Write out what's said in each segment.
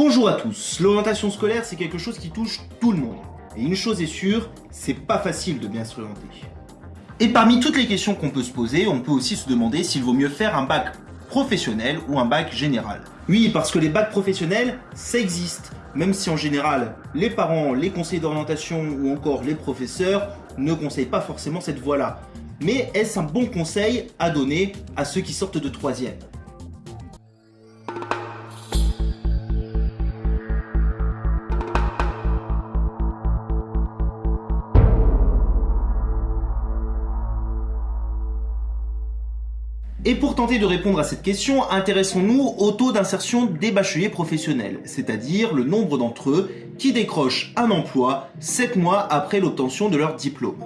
Bonjour à tous, l'orientation scolaire c'est quelque chose qui touche tout le monde. Et une chose est sûre, c'est pas facile de bien s'orienter. Et parmi toutes les questions qu'on peut se poser, on peut aussi se demander s'il vaut mieux faire un bac professionnel ou un bac général. Oui, parce que les bacs professionnels, ça existe, même si en général, les parents, les conseillers d'orientation ou encore les professeurs ne conseillent pas forcément cette voie-là. Mais est-ce un bon conseil à donner à ceux qui sortent de troisième? Et pour tenter de répondre à cette question, intéressons-nous au taux d'insertion des bacheliers professionnels, c'est-à-dire le nombre d'entre eux qui décrochent un emploi 7 mois après l'obtention de leur diplôme.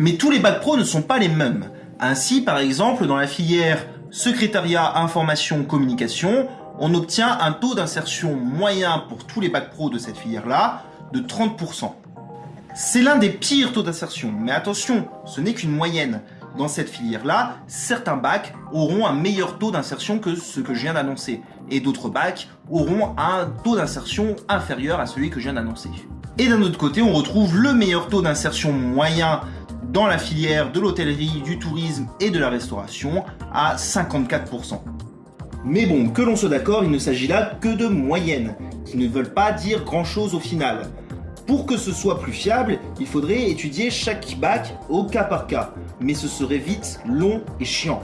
Mais tous les bacs pro ne sont pas les mêmes. Ainsi, par exemple, dans la filière secrétariat, information, communication, on obtient un taux d'insertion moyen pour tous les bacs pro de cette filière-là de 30%. C'est l'un des pires taux d'insertion, mais attention, ce n'est qu'une moyenne dans cette filière-là, certains bacs auront un meilleur taux d'insertion que ce que je viens d'annoncer. Et d'autres bacs auront un taux d'insertion inférieur à celui que je viens d'annoncer. Et d'un autre côté, on retrouve le meilleur taux d'insertion moyen dans la filière de l'hôtellerie, du tourisme et de la restauration à 54%. Mais bon, que l'on soit d'accord, il ne s'agit là que de moyennes, qui ne veulent pas dire grand chose au final. Pour que ce soit plus fiable, il faudrait étudier chaque bac au cas par cas, mais ce serait vite long et chiant.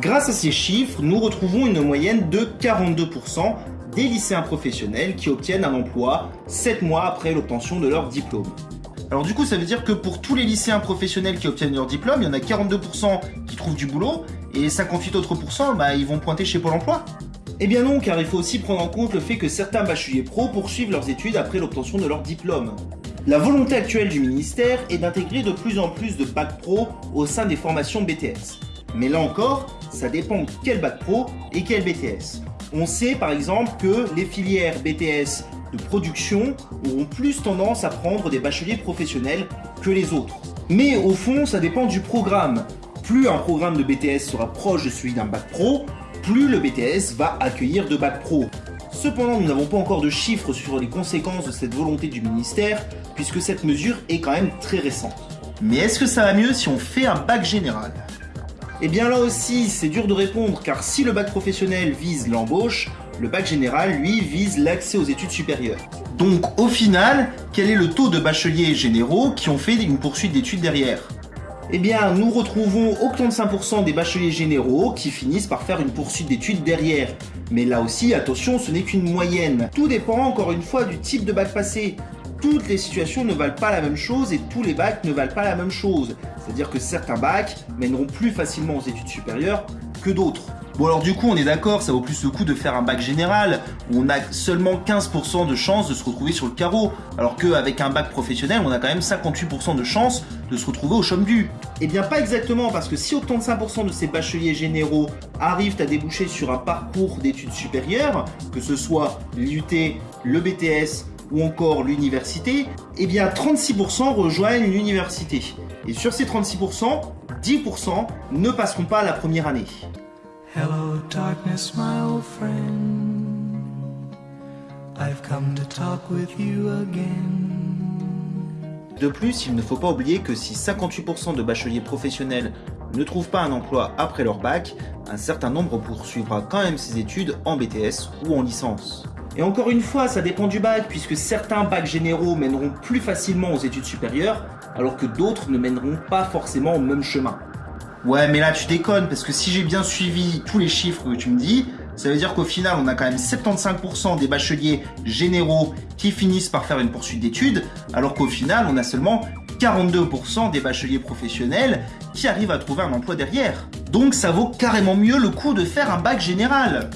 Grâce à ces chiffres, nous retrouvons une moyenne de 42% des lycéens professionnels qui obtiennent un emploi 7 mois après l'obtention de leur diplôme. Alors du coup, ça veut dire que pour tous les lycéens professionnels qui obtiennent leur diplôme, il y en a 42% qui trouvent du boulot et 58 autres bah, ils vont pointer chez Pôle emploi. Eh bien non, car il faut aussi prendre en compte le fait que certains bacheliers pro poursuivent leurs études après l'obtention de leur diplôme. La volonté actuelle du ministère est d'intégrer de plus en plus de bac pro au sein des formations BTS. Mais là encore, ça dépend quel bac pro et quel BTS. On sait par exemple que les filières BTS de production auront plus tendance à prendre des bacheliers professionnels que les autres. Mais au fond, ça dépend du programme. Plus un programme de BTS sera proche de celui d'un bac pro, plus le BTS va accueillir de bac pro. Cependant, nous n'avons pas encore de chiffres sur les conséquences de cette volonté du ministère, puisque cette mesure est quand même très récente. Mais est-ce que ça va mieux si on fait un bac général? Eh bien là aussi, c'est dur de répondre, car si le bac professionnel vise l'embauche, le bac général, lui, vise l'accès aux études supérieures. Donc au final, quel est le taux de bacheliers généraux qui ont fait une poursuite d'études derrière? Eh bien, nous retrouvons 85% des bacheliers généraux qui finissent par faire une poursuite d'études derrière. Mais là aussi, attention, ce n'est qu'une moyenne. Tout dépend encore une fois du type de bac passé. Toutes les situations ne valent pas la même chose et tous les bacs ne valent pas la même chose. C'est-à-dire que certains bacs mèneront plus facilement aux études supérieures que d'autres. Bon alors du coup on est d'accord, ça vaut plus le coup de faire un bac général, où on a seulement 15% de chances de se retrouver sur le carreau, alors qu'avec un bac professionnel, on a quand même 58% de chances de se retrouver au chôme du. Eh bien pas exactement, parce que si 85% de ces bacheliers généraux arrivent à déboucher sur un parcours d'études supérieures, que ce soit l'UT, le BTS ou encore l'université, eh bien 36% rejoignent l'université. Et sur ces 36%, 10% ne passeront pas la première année. Hello darkness my old friend I've come to talk with you again De plus, il ne faut pas oublier que si 58% de bacheliers professionnels ne trouvent pas un emploi après leur bac, un certain nombre poursuivra quand même ses études en BTS ou en licence. Et encore une fois, ça dépend du bac, puisque certains bacs généraux mèneront plus facilement aux études supérieures, alors que d'autres ne mèneront pas forcément au même chemin. Ouais, mais là tu déconnes, parce que si j'ai bien suivi tous les chiffres que tu me dis, ça veut dire qu'au final, on a quand même 75% des bacheliers généraux qui finissent par faire une poursuite d'études, alors qu'au final, on a seulement 42% des bacheliers professionnels qui arrivent à trouver un emploi derrière. Donc ça vaut carrément mieux le coup de faire un bac général.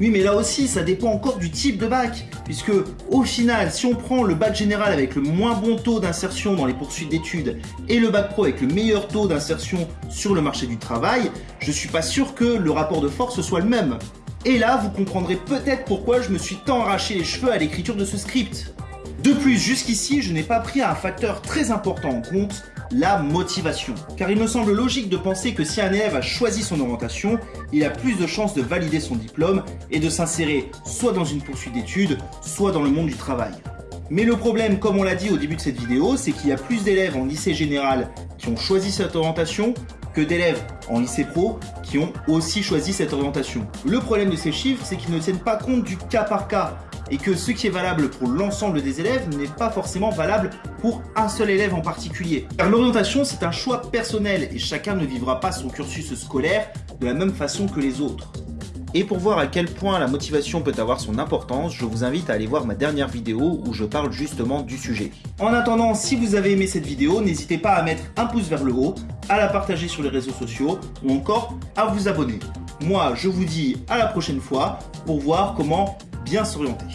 Oui, mais là aussi, ça dépend encore du type de bac. Puisque, au final, si on prend le bac général avec le moins bon taux d'insertion dans les poursuites d'études et le bac pro avec le meilleur taux d'insertion sur le marché du travail, je suis pas sûr que le rapport de force soit le même. Et là, vous comprendrez peut-être pourquoi je me suis tant arraché les cheveux à l'écriture de ce script. De plus, jusqu'ici, je n'ai pas pris un facteur très important en compte, la motivation. Car il me semble logique de penser que si un élève a choisi son orientation, il a plus de chances de valider son diplôme et de s'insérer soit dans une poursuite d'études, soit dans le monde du travail. Mais le problème, comme on l'a dit au début de cette vidéo, c'est qu'il y a plus d'élèves en lycée général qui ont choisi cette orientation que d'élèves en lycée pro qui ont aussi choisi cette orientation. Le problème de ces chiffres, c'est qu'ils ne tiennent pas compte du cas par cas et que ce qui est valable pour l'ensemble des élèves n'est pas forcément valable pour un seul élève en particulier. Car l'orientation, c'est un choix personnel et chacun ne vivra pas son cursus scolaire de la même façon que les autres. Et pour voir à quel point la motivation peut avoir son importance, je vous invite à aller voir ma dernière vidéo où je parle justement du sujet. En attendant, si vous avez aimé cette vidéo, n'hésitez pas à mettre un pouce vers le haut, à la partager sur les réseaux sociaux ou encore à vous abonner. Moi, je vous dis à la prochaine fois pour voir comment bien s'orienter.